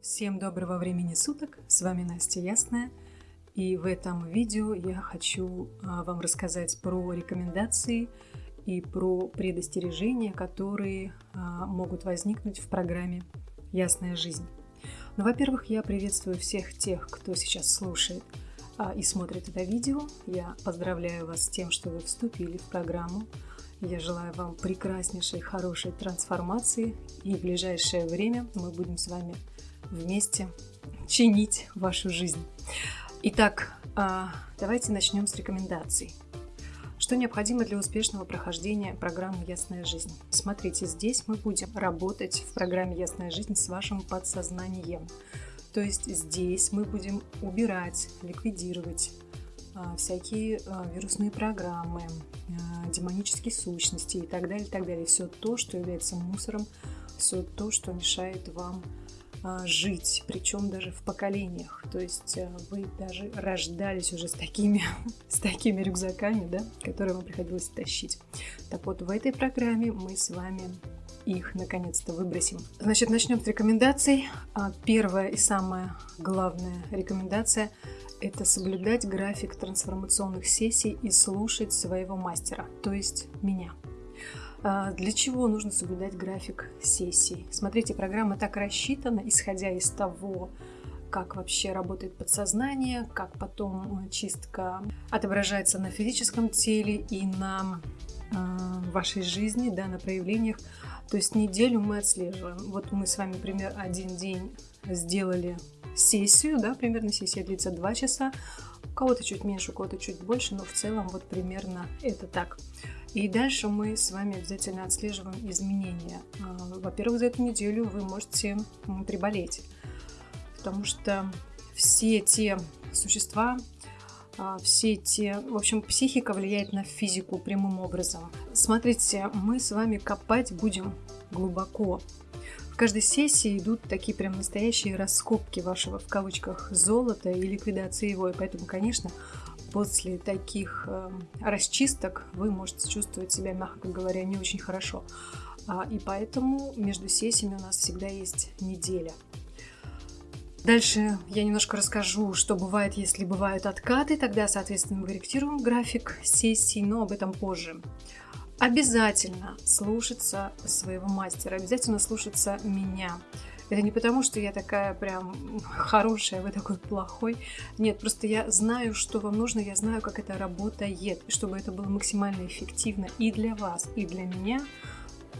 Всем доброго времени суток, с вами Настя Ясная, и в этом видео я хочу а, вам рассказать про рекомендации и про предостережения, которые а, могут возникнуть в программе «Ясная жизнь». Ну, во-первых, я приветствую всех тех, кто сейчас слушает а, и смотрит это видео. Я поздравляю вас с тем, что вы вступили в программу. Я желаю вам прекраснейшей, хорошей трансформации, и в ближайшее время мы будем с вами вместе чинить вашу жизнь. Итак, а, давайте начнем с рекомендаций. Что необходимо для успешного прохождения программы «Ясная жизнь»? Смотрите, здесь мы будем работать в программе «Ясная жизнь» с вашим подсознанием. То есть здесь мы будем убирать, ликвидировать а, всякие а, вирусные программы, демонические сущности и так далее, и так далее. Все то, что является мусором, все то, что мешает вам жить, причем даже в поколениях. То есть а, вы даже рождались уже с такими, с такими рюкзаками, да, которые вам приходилось тащить. Так вот, в этой программе мы с вами их наконец-то выбросим. Значит, начнем с рекомендаций. А, первая и самая главная рекомендация – это соблюдать график трансформационных сессий и слушать своего мастера, то есть меня. А, для чего нужно соблюдать график сессий? Смотрите, программа так рассчитана, исходя из того, как вообще работает подсознание, как потом э, чистка отображается на физическом теле и на э, вашей жизни, да, на проявлениях. То есть неделю мы отслеживаем. Вот мы с вами, например, один день сделали сессию, да, примерно сессия длится 2 часа, у кого-то чуть меньше, у кого-то чуть больше, но в целом вот примерно это так. И дальше мы с вами обязательно отслеживаем изменения. А, во-первых, за эту неделю вы можете приболеть, потому что все те существа, а, все те... В общем, психика влияет на физику прямым образом. Смотрите, мы с вами копать будем глубоко. Каждой сессии идут такие прям настоящие раскопки вашего, в кавычках, золота и ликвидации его. И поэтому, конечно, после таких э, расчисток вы можете чувствовать себя, мягко говоря, не очень хорошо. А, и поэтому между сессиями у нас всегда есть неделя. Дальше я немножко расскажу, что бывает, если бывают откаты. Тогда, соответственно, мы корректируем график сессий, но об этом позже. Обязательно слушаться своего мастера, обязательно слушаться меня. Это не потому, что я такая прям хорошая, вы такой плохой. Нет, просто я знаю, что вам нужно, я знаю, как это работает, чтобы это было максимально эффективно и для вас, и для меня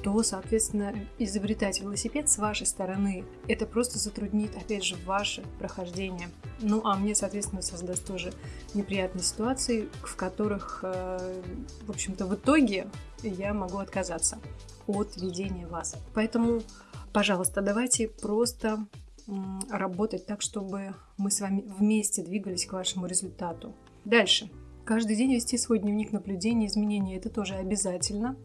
то, соответственно, изобретать велосипед с вашей стороны, это просто затруднит, опять же, ваше прохождение. Ну, а мне, соответственно, создаст тоже неприятные ситуации, в которых, э, в общем-то, в итоге я могу отказаться от ведения вас. Поэтому Пожалуйста, давайте просто работать так, чтобы мы с вами вместе двигались к вашему результату. Дальше. Каждый день вести свой дневник наблюдений, изменений. Это тоже обязательно.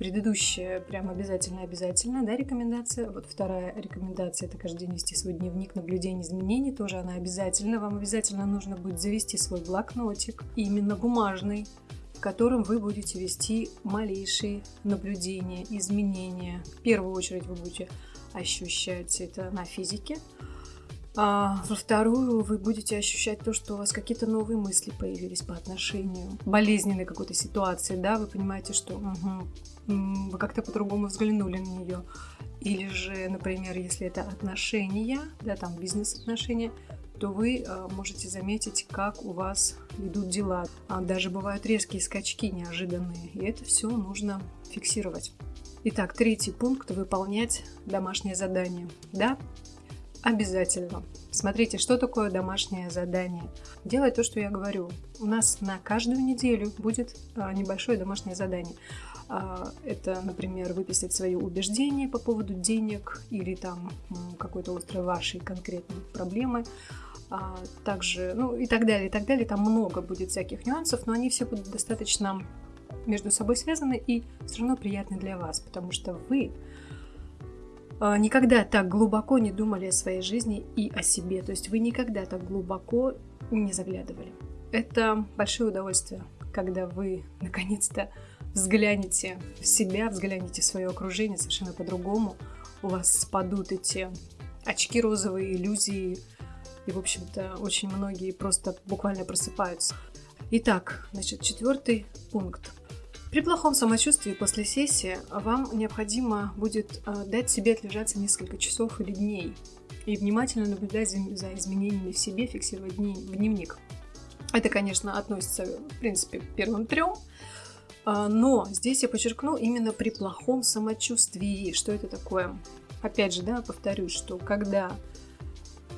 Предыдущая прям обязательно-обязательно, да, рекомендация. Вот вторая рекомендация – это каждый день вести свой дневник наблюдений, изменений. Тоже она обязательно. Вам обязательно нужно будет завести свой блокнотик, именно бумажный, в котором вы будете вести малейшие наблюдения, изменения. В первую очередь вы будете ощущать это на физике, а во вторую вы будете ощущать то, что у вас какие-то новые мысли появились по отношению болезненной какой-то ситуации, да, вы понимаете, что угу, вы как-то по-другому взглянули на нее. Или же, например, если это отношения, да, там бизнес-отношения, то вы а, можете заметить, как у вас идут дела. А даже бывают резкие скачки неожиданные, и это все нужно фиксировать. Итак, третий пункт – выполнять домашнее задание. Да, обязательно. Смотрите, что такое домашнее задание. Делай то, что я говорю. У нас на каждую неделю будет а, небольшое домашнее задание. Это, например, выписать свои убеждения по поводу денег или там какой-то острой вашей конкретной проблемы а, также, ну и так далее, и так далее. Там много будет всяких нюансов, но они все будут достаточно между собой связаны и все равно приятны для вас, потому что вы а, никогда так глубоко не думали о своей жизни и о себе. То есть вы никогда так глубоко не заглядывали. Это большое удовольствие, когда вы наконец-то взглянете в себя, взглянете в свое окружение совершенно по-другому. У вас спадут эти очки розовые, иллюзии. И, в общем-то, очень многие просто буквально просыпаются. Итак, значит, четвертый пункт. При плохом самочувствии после сессии вам необходимо будет э, дать себе отлежаться несколько часов или дней и внимательно наблюдать за изменениями в себе, фиксировать дни в дневник. Это, конечно, относится, в принципе, к первым трем, но здесь я подчеркну именно при плохом самочувствии. Что это такое? Опять же, да, повторюсь, что когда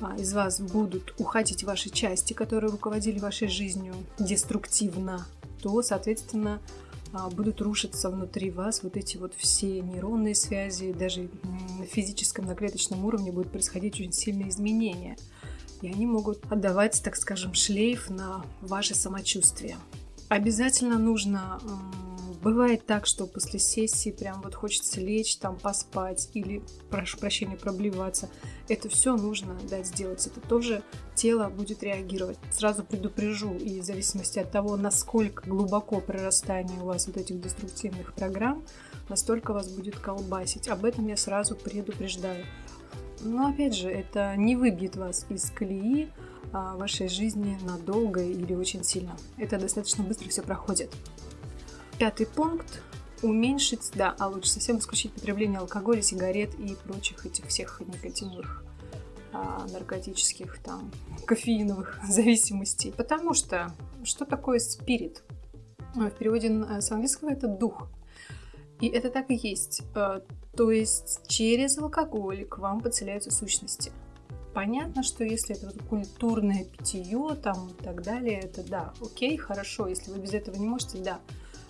а, из вас будут уходить ваши части, которые руководили вашей жизнью деструктивно, то, соответственно, а, будут рушиться внутри вас вот эти вот все нейронные связи, даже на физическом, на клеточном уровне будут происходить очень сильные изменения. И они могут отдавать, так скажем, шлейф на ваше самочувствие. Обязательно нужно Бывает так, что после сессии прям вот хочется лечь, там поспать или, прошу прощения, проблеваться. Это все нужно дать сделать. Это тоже тело будет реагировать. Сразу предупрежу, и в зависимости от того, насколько глубоко прорастание у вас вот этих деструктивных программ, настолько вас будет колбасить. Об этом я сразу предупреждаю. Но опять же, это не выбьет вас из колеи вашей жизни надолго или очень сильно. Это достаточно быстро все проходит. Пятый пункт уменьшить, да, а лучше совсем исключить потребление алкоголя, сигарет и прочих этих всех никотиновых а, наркотических, там, кофеиновых зависимостей. Потому что что такое спирит? В переводе с английского это дух. И это так и есть. А, то есть через алкоголь к вам подселяются сущности. Понятно, что если это вот культурное питье там и так далее, это да, окей, хорошо. Если вы без этого не можете, да.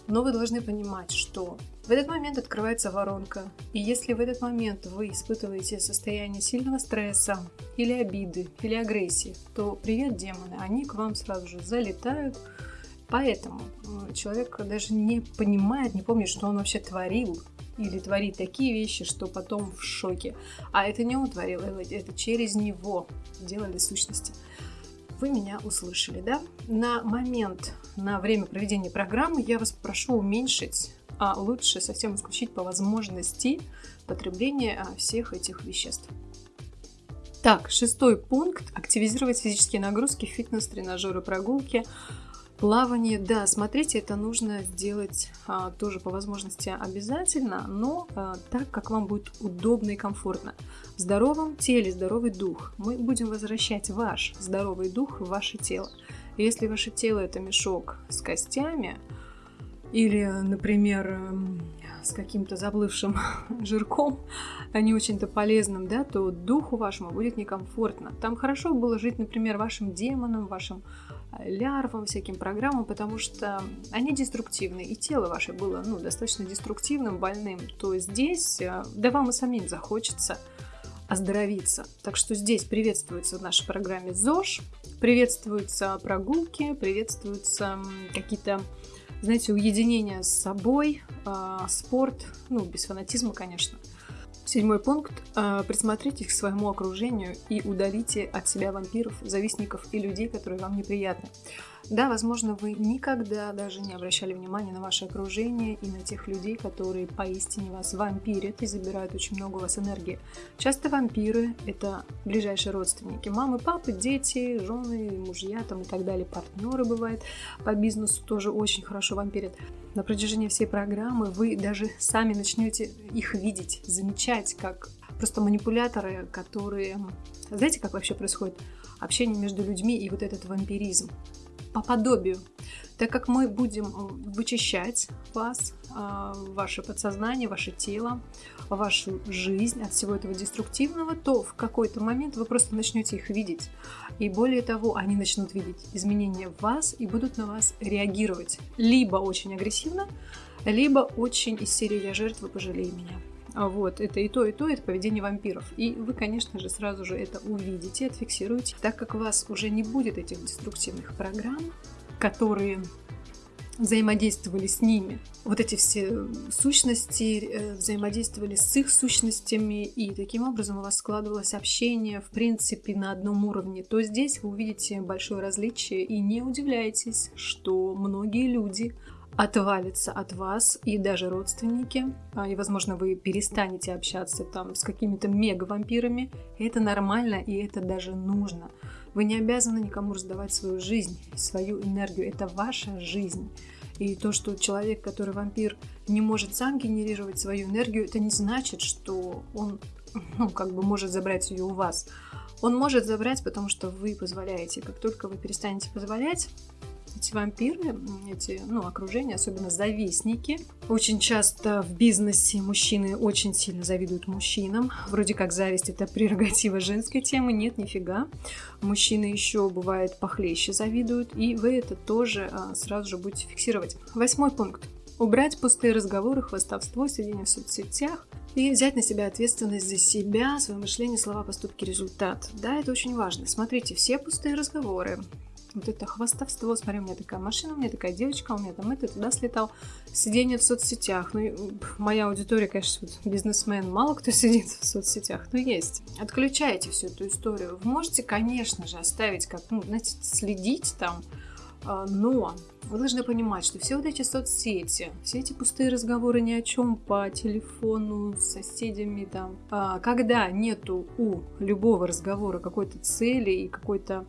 Но вы должны понимать, что в этот момент открывается воронка. И если в этот момент вы испытываете состояние сильного стресса или обиды, или агрессии, то привет, демоны, они к вам сразу же залетают. Поэтому э, человек даже не понимает, не помнит, что он вообще творил, или творит такие вещи, что потом в шоке. А это не он творил, это через него делали сущности вы меня услышали, да? На момент, на время проведения программы я вас прошу уменьшить, а лучше совсем исключить по возможности потребление а, всех этих веществ. Так, шестой пункт. Активизировать физические нагрузки, фитнес, тренажеры, прогулки – Плавание, да, смотрите, это нужно сделать а, тоже по возможности обязательно, но а, так, как вам будет удобно и комфортно. В здоровом теле здоровый дух. Мы будем возвращать ваш здоровый дух в ваше тело. Если ваше тело это мешок с костями, или, например, эм, с каким-то заплывшим жирком, а не очень-то полезным, да, то духу вашему будет некомфортно. Там хорошо было жить, например, вашим демонам, вашим лярвам, всяким программам, потому что они деструктивны, и тело ваше было ну, достаточно деструктивным, больным, то здесь, э, да вам и самим захочется оздоровиться. Так что здесь приветствуется в нашей программе ЗОЖ, приветствуются прогулки, приветствуются какие-то, знаете, уединения с собой, э, спорт, ну, без фанатизма, конечно – Седьмой пункт. А, присмотритесь к своему окружению и удалите от себя вампиров, завистников и людей, которые вам неприятны. Да, возможно, вы никогда даже не обращали внимания на ваше окружение и на тех людей, которые поистине вас вампирят и забирают очень много у вас энергии. Часто вампиры – это ближайшие родственники. Мамы, папы, дети, жены, мужья там и так далее. Партнеры бывают по бизнесу тоже очень хорошо вампирят. На протяжении всей программы вы даже сами начнете их видеть, замечать, как просто манипуляторы, которые... Знаете, как вообще происходит общение между людьми и вот этот вампиризм? По подобию. Так как мы будем вычищать вас, э, ваше подсознание, ваше тело, вашу жизнь от всего этого деструктивного, то в какой-то момент вы просто начнете их видеть. И более того, они начнут видеть изменения в вас и будут на вас реагировать либо очень агрессивно, либо очень из серии «Я жертва, пожалей меня». А вот, это и то, и то, это поведение вампиров. И вы, конечно же, сразу же это увидите, отфиксируете, так как у вас уже не будет этих деструктивных программ, которые взаимодействовали с ними. Вот эти все сущности э, взаимодействовали с их сущностями, и таким образом у вас складывалось общение, в принципе, на одном уровне. То здесь вы увидите большое различие, и не удивляйтесь, что многие люди отвалится от вас и даже родственники, а, и, возможно, вы перестанете общаться там с какими-то мега-вампирами. Это нормально, и это даже нужно. Вы не обязаны никому раздавать свою жизнь, свою энергию. Это ваша жизнь. И то, что человек, который вампир, не может сам генерировать свою энергию, это не значит, что он ну, как бы может забрать ее у вас. Он может забрать, потому что вы позволяете. Как только вы перестанете позволять, эти вампиры, эти, ну, окружения, особенно завистники. Очень часто в бизнесе мужчины очень сильно завидуют мужчинам. Вроде как зависть это прерогатива женской темы. Нет, нифига. Мужчины еще бывает похлеще завидуют, и вы это тоже а, сразу же будете фиксировать. Восьмой пункт. Убрать пустые разговоры, хвастовство, сидение в соцсетях и взять на себя ответственность за себя, свое мышление, слова, поступки, результат. Да, это очень важно. Смотрите, все пустые разговоры, вот это хвастовство, смотри, у меня такая машина, у меня такая девочка, у меня там это, туда слетал. Сидение в соцсетях. Ну, моя аудитория, конечно, вот бизнесмен, мало кто сидит в соцсетях, но есть. Отключайте всю эту историю. Вы можете, конечно же, оставить как, ну, знаете, следить там, а, но вы должны понимать, что все вот эти соцсети, все эти пустые разговоры ни о чем по телефону с соседями там, а, когда нету у любого разговора какой-то цели и какой-то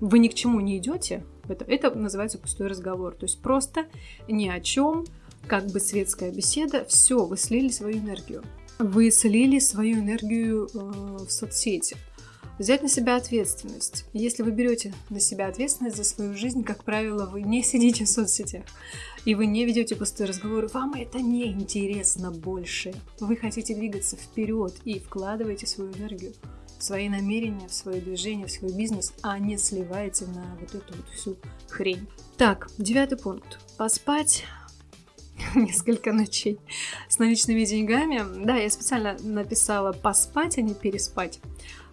вы ни к чему не идете, это, это называется пустой разговор. То есть просто ни о чем, как бы светская беседа, все, вы слили свою энергию. Вы слили свою энергию э, в соцсети. Взять на себя ответственность. Если вы берете на себя ответственность за свою жизнь, как правило, вы не сидите в соцсетях и вы не ведете пустые разговоры, вам это не интересно больше. Вы хотите двигаться вперед и вкладываете свою энергию свои намерения, в свое движение, в свой бизнес, а не сливаете на вот эту вот всю хрень. Так, девятый пункт. Поспать несколько ночей с наличными деньгами. Да, я специально написала поспать, а не переспать.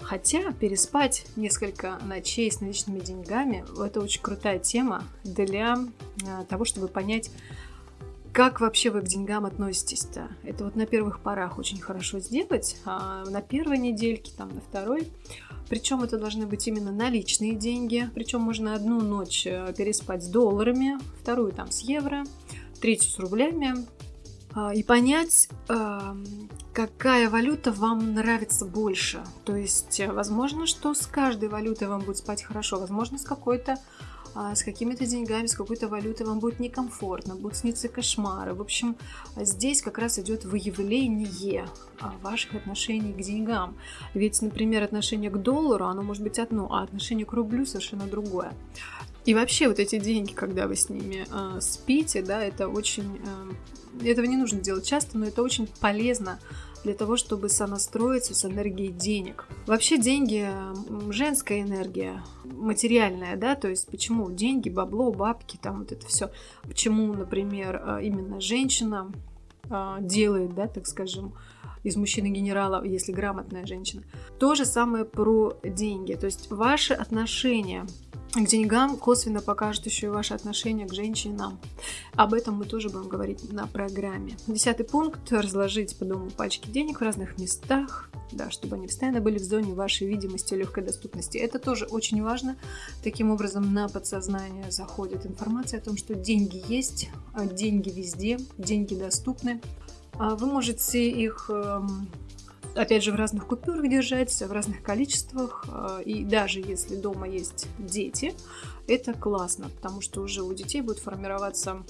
Хотя переспать несколько ночей с наличными деньгами – это очень крутая тема для а, того, чтобы понять, как вообще вы к деньгам относитесь-то? Это вот на первых порах очень хорошо сделать, а на первой недельке, там на второй. Причем это должны быть именно наличные деньги. Причем можно одну ночь э, переспать с долларами, вторую там с евро, третью с рублями. А, и понять, эм, какая валюта вам нравится больше. То есть, э, возможно, что с каждой валютой вам будет спать хорошо, возможно, с какой-то а, с какими-то деньгами, с какой-то валютой вам будет некомфортно, будут сниться кошмары. В общем, здесь как раз идет выявление а, ваших отношений к деньгам. Ведь, например, отношение к доллару, оно может быть одно, а отношение к рублю совершенно другое. И вообще вот эти деньги, когда вы с ними э, спите, да, это очень... Э, этого не нужно делать часто, но это очень полезно для того, чтобы сонастроиться с энергией денег. Вообще деньги – женская энергия, материальная, да, то есть почему деньги, бабло, бабки, там вот это все. Почему, например, а, именно женщина а, делает, да, так скажем, из мужчины генерала, если грамотная женщина. То же самое про деньги. То есть ваши отношения к деньгам косвенно покажет еще и ваше отношение к женщинам. Об этом мы тоже будем говорить на программе. Десятый пункт – разложить по дому пачки денег в разных местах, да, чтобы они постоянно были в зоне вашей видимости и легкой доступности. Это тоже очень важно. Таким образом, на подсознание заходит информация о том, что деньги есть, а деньги везде, деньги доступны. А вы можете их эм, опять же, в разных купюрах держать, в разных количествах. Э, и даже если дома есть дети, это классно, потому что уже у детей будет формироваться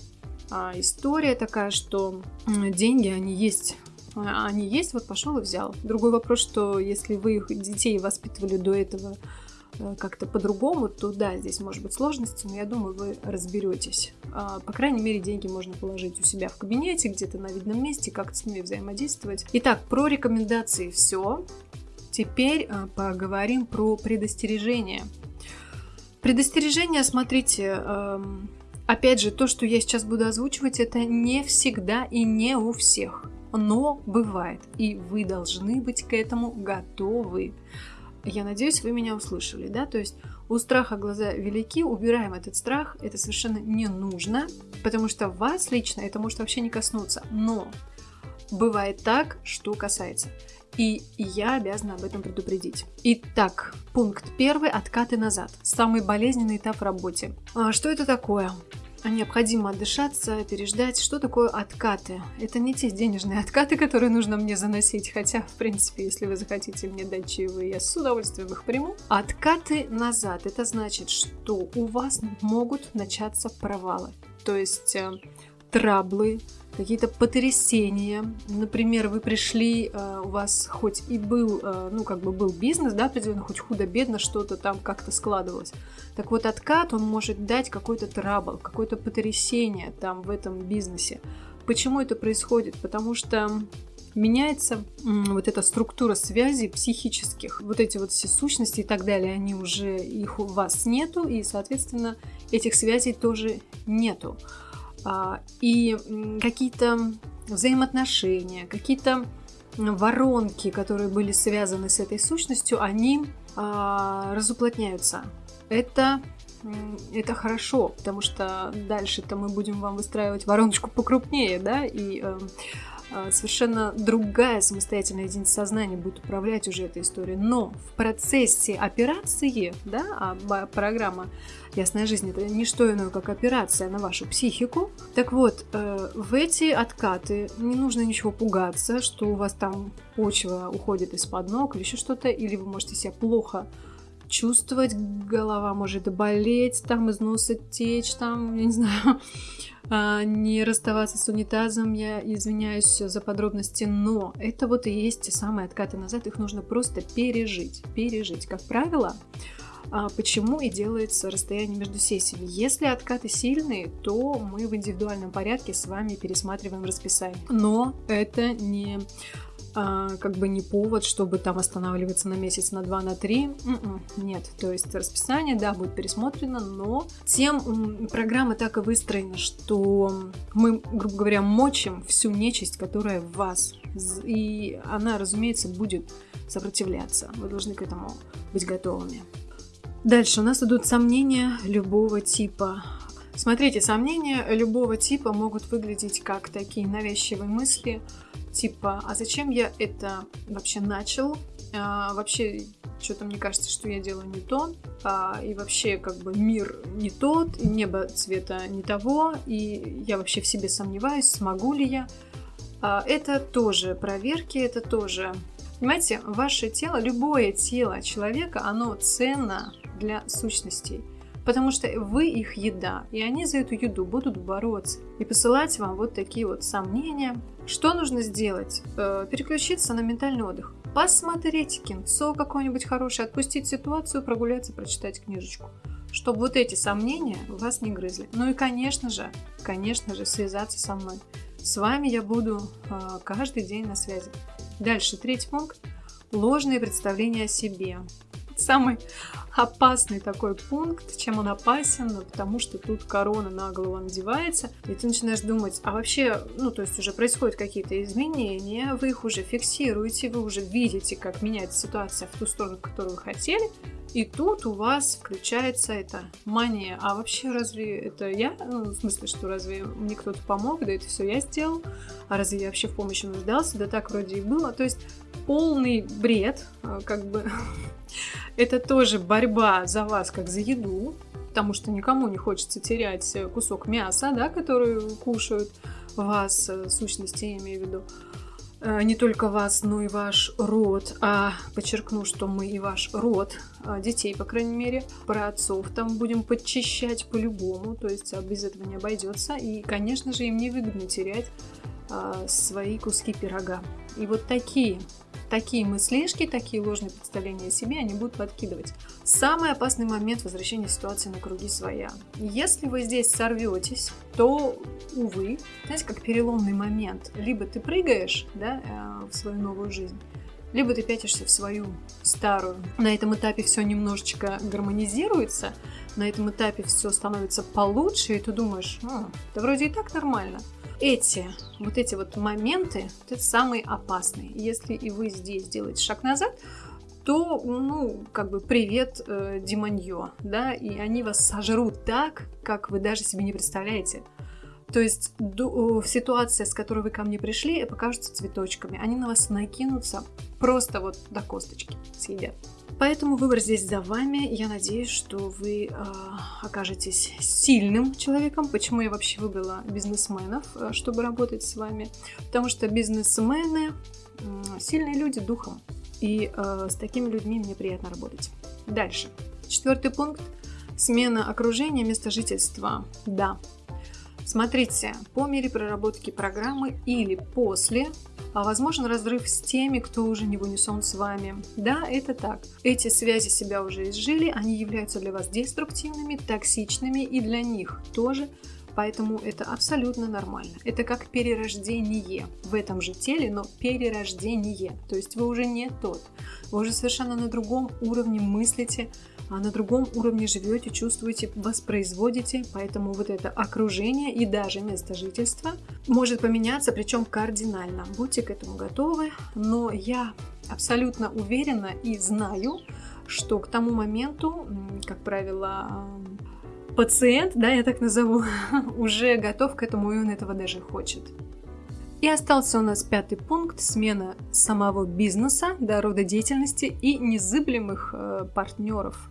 а, история такая, что деньги, они есть а, они есть, вот пошел и взял. Другой вопрос, что если вы их детей воспитывали до этого как-то по-другому, то да, здесь может быть сложности, но я думаю, вы разберетесь. А, по крайней мере, деньги можно положить у себя в кабинете, где-то на видном месте, как-то с ними взаимодействовать. Итак, про рекомендации все. Теперь э, поговорим про предостережения. Предостережения, смотрите, эм, опять же, то, что я сейчас буду озвучивать, это не всегда и не у всех. Но бывает, и вы должны быть к этому готовы. Я надеюсь, вы меня услышали, да? То есть у страха глаза велики, убираем этот страх, это совершенно не нужно, потому что вас лично это может вообще не коснуться. Но бывает так, что касается. И я обязана об этом предупредить. Итак, пункт первый – откаты назад. Самый болезненный этап в работе. А что это такое? Необходимо отдышаться, переждать. Что такое откаты? Это не те денежные откаты, которые нужно мне заносить, хотя, в принципе, если вы захотите мне дать чаевые, я с удовольствием их приму. Откаты назад, это значит, что у вас могут начаться провалы. То есть э, траблы, какие-то потрясения. Например, вы пришли, э, у вас хоть и был, э, ну, как бы был бизнес, да, определенно, хоть худо-бедно что-то там как-то складывалось. Так вот, откат, он может дать какой-то трабл, какое-то потрясение там в этом бизнесе. Почему это происходит? Потому что меняется вот эта структура связей психических. Вот эти вот все сущности и так далее, они уже, их у вас нету, и, соответственно, этих связей тоже нету. А, и какие-то взаимоотношения, какие-то воронки, которые были связаны с этой сущностью, они а, разуплотняются. Это это хорошо, потому что дальше-то мы будем вам выстраивать вороночку покрупнее, да, и э, совершенно другая самостоятельная единица сознания будет управлять уже этой историей. Но в процессе операции, да, а программа «Ясная жизнь» — это не что иное, как операция на вашу психику. Так вот, э, в эти откаты не нужно ничего пугаться, что у вас там почва уходит из-под ног или еще что-то, или вы можете себя плохо чувствовать, голова может болеть, там из носа течь, там, я не знаю, а, не расставаться с унитазом, я извиняюсь за подробности, но это вот и есть те самые откаты назад, их нужно просто пережить, пережить. Как правило, а, почему и делается расстояние между сессиями. Если откаты сильные, то мы в индивидуальном порядке с вами пересматриваем расписание. Но это не а, как бы не повод, чтобы там останавливаться на месяц, на два, на три. М-м, нет, то есть расписание, да, будет пересмотрено, но тем программа так и выстроена, что мы, грубо говоря, мочим всю нечисть, которая в вас. И она, разумеется, будет сопротивляться. Вы должны к этому быть готовыми. Дальше у нас идут сомнения любого типа. Смотрите, сомнения любого типа могут выглядеть как такие навязчивые мысли, типа, а зачем я это вообще начал? А, вообще, что-то мне кажется, что я делаю не то, а, и вообще, как бы, мир не тот, небо цвета не того, и я вообще в себе сомневаюсь, смогу ли я. А, это тоже проверки, это тоже... Понимаете, ваше тело, любое тело человека, оно ценно для сущностей. Потому что вы их еда, и они за эту еду будут бороться и посылать вам вот такие вот сомнения. Что нужно сделать? Э, переключиться на ментальный отдых. Посмотреть кинцо какое-нибудь хорошее, отпустить ситуацию, прогуляться, прочитать книжечку. Чтобы вот эти сомнения вас не грызли. Ну и, конечно же, конечно же, связаться со мной. С вами я буду э, каждый день на связи. Дальше, третий пункт. Ложные представления о себе самый опасный такой пункт. Чем он опасен? Ну, потому что тут корона на голову надевается, и ты начинаешь думать, а вообще, ну, то есть уже происходят какие-то изменения, вы их уже фиксируете, вы уже видите, как меняется ситуация в ту сторону, которую вы хотели, и тут у вас включается эта мания. А вообще, разве это я? Ну, в смысле, что разве мне кто-то помог? Да это все я сделал. А разве я вообще в помощи нуждался? Да так вроде и было. То есть полный бред, а, как бы. это тоже борьба за вас, как за еду. Потому что никому не хочется терять кусок мяса, да, который кушают вас, э, сущности, я имею в виду. Э, не только вас, но и ваш род. А подчеркну, что мы и ваш род, а, детей, по крайней мере, про отцов там будем подчищать по-любому, то есть а, без этого не обойдется. И, конечно же, им не выгодно терять свои куски пирога. И вот такие такие мыслишки, такие ложные представления о себе они будут подкидывать. Самый опасный момент возвращения ситуации на круги своя. Если вы здесь сорветесь, то, увы, знаете, как переломный момент. Либо ты прыгаешь да, э, в свою новую жизнь, либо ты пятишься в свою старую. На этом этапе все немножечко гармонизируется, на этом этапе все становится получше, и ты думаешь, ну, да вроде и так нормально эти, вот эти вот моменты, вот это самые опасные. Если и вы здесь делаете шаг назад, то, ну, как бы привет, э, демонье, да, и они вас сожрут так, как вы даже себе не представляете. То есть ситуация, с которой вы ко мне пришли, покажутся цветочками. Они на вас накинутся просто вот до косточки съедят. Поэтому выбор здесь за вами. Я надеюсь, что вы э, окажетесь сильным человеком. Почему я вообще выбрала бизнесменов, э, чтобы работать с вами? Потому что бизнесмены э, сильные люди духом. И э, с такими людьми мне приятно работать. Дальше. Четвертый пункт. Смена окружения, места жительства. Да. Смотрите, по мере проработки программы или после а возможен разрыв с теми, кто уже не в с вами. Да, это так. Эти связи себя уже изжили, они являются для вас деструктивными, токсичными и для них тоже Поэтому это абсолютно нормально. Это как перерождение в этом же теле, но перерождение. То есть вы уже не тот. Вы уже совершенно на другом уровне мыслите, на другом уровне живете, чувствуете, воспроизводите, поэтому вот это окружение и даже место жительства может поменяться, причем кардинально. Будьте к этому готовы, но я абсолютно уверена и знаю, что к тому моменту, как правило, пациент, да, я так назову, уже готов к этому, и он этого даже хочет. И остался у нас пятый пункт – смена самого бизнеса, да, рода деятельности и незыблемых э, партнеров а,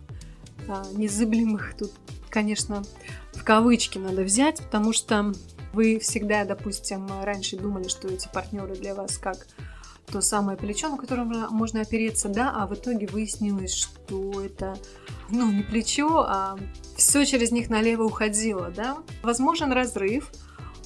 незыблемых тут, конечно, в кавычки надо взять, потому что вы всегда, допустим, раньше думали, что эти партнеры для вас как то самое плечо, на которое можно опереться, да, а в итоге выяснилось, что это, ну, не плечо, а все через них налево уходило, да. Возможен разрыв,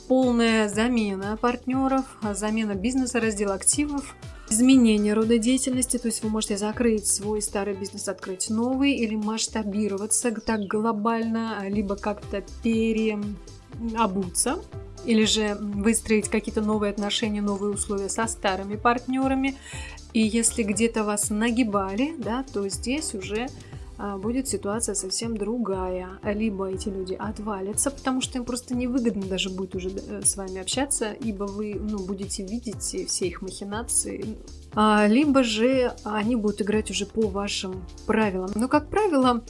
полная замена партнеров, замена бизнеса, раздел активов – изменение рода деятельности, то есть вы можете закрыть свой старый бизнес, открыть новый или масштабироваться так глобально, либо как-то переобуться или же выстроить какие-то новые отношения, новые условия со старыми партнерами. И если где-то вас нагибали, да, то здесь уже будет ситуация совсем другая. Либо эти люди отвалятся, потому что им просто невыгодно даже будет уже э, с вами общаться, ибо вы ну, будете видеть все их махинации. А, либо же они будут играть уже по вашим правилам. Но, как правило, а,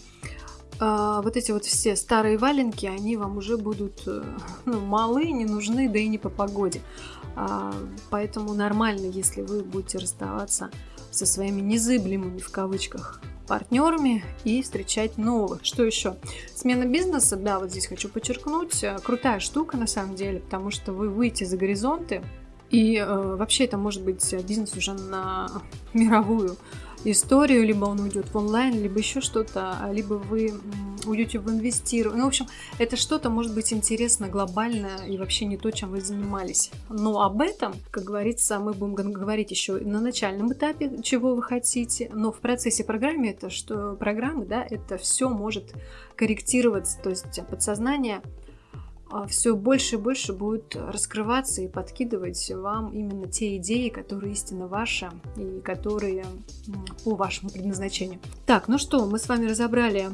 вот эти вот все старые валенки, они вам уже будут э, ну, малы, не нужны, да и не по погоде. Поэтому нормально, если вы будете расставаться со своими незыблемыми в кавычках партнерами и встречать новых. Что еще? Смена бизнеса, да, вот здесь хочу подчеркнуть, э, крутая штука на самом деле, потому что вы выйдете за горизонты, и э, вообще это может быть бизнес уже на мировую историю, либо он уйдет в онлайн, либо еще что-то, а либо вы уйдете в инвестирование. Ну, в общем, это что-то может быть интересно глобально и вообще не то, чем вы занимались. Но об этом, как говорится, мы будем говорить еще на начальном этапе, чего вы хотите, но в процессе программы это что программы, да, это все может корректироваться, то есть подсознание а, все больше и больше будет раскрываться и подкидывать вам именно те идеи, которые истинно ваши и которые по вашему предназначению. Так, ну что, мы с вами разобрали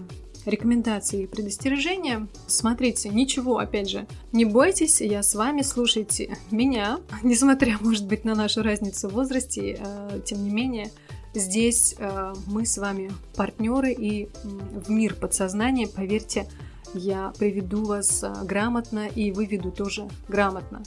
рекомендации и предостережения. Смотрите, ничего, опять же, не бойтесь, я с вами, слушайте меня, несмотря, может быть, на нашу разницу в возрасте, э, тем не менее, здесь э, мы с вами партнеры и в мир подсознания, поверьте, я приведу вас а, грамотно и выведу тоже грамотно.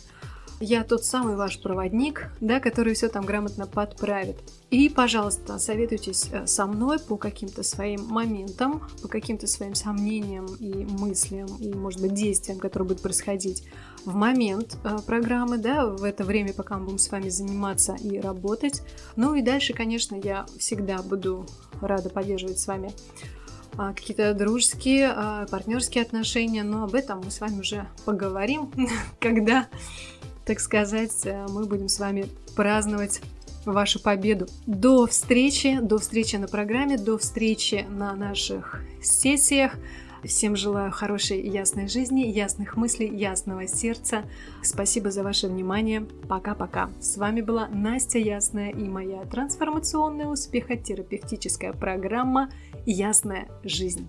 Я тот самый ваш проводник, да, который все там грамотно подправит. И, пожалуйста, советуйтесь э, со мной по каким-то своим моментам, по каким-то своим сомнениям и мыслям, и, может быть, действиям, которые будут происходить в момент э, программы, да, в это время, пока мы будем с вами заниматься и работать. Ну и дальше, конечно, я всегда буду рада поддерживать с вами а, какие-то дружеские, а, партнерские отношения, но об этом мы с вами уже поговорим, когда, так сказать, э, мы будем с вами праздновать вашу победу. До встречи, до встречи на программе, до встречи на наших сессиях. Всем желаю хорошей и ясной жизни, ясных мыслей, ясного сердца. Спасибо за ваше внимание. Пока-пока. С вами была Настя Ясная и моя трансформационная успехотерапевтическая программа «Ясная жизнь».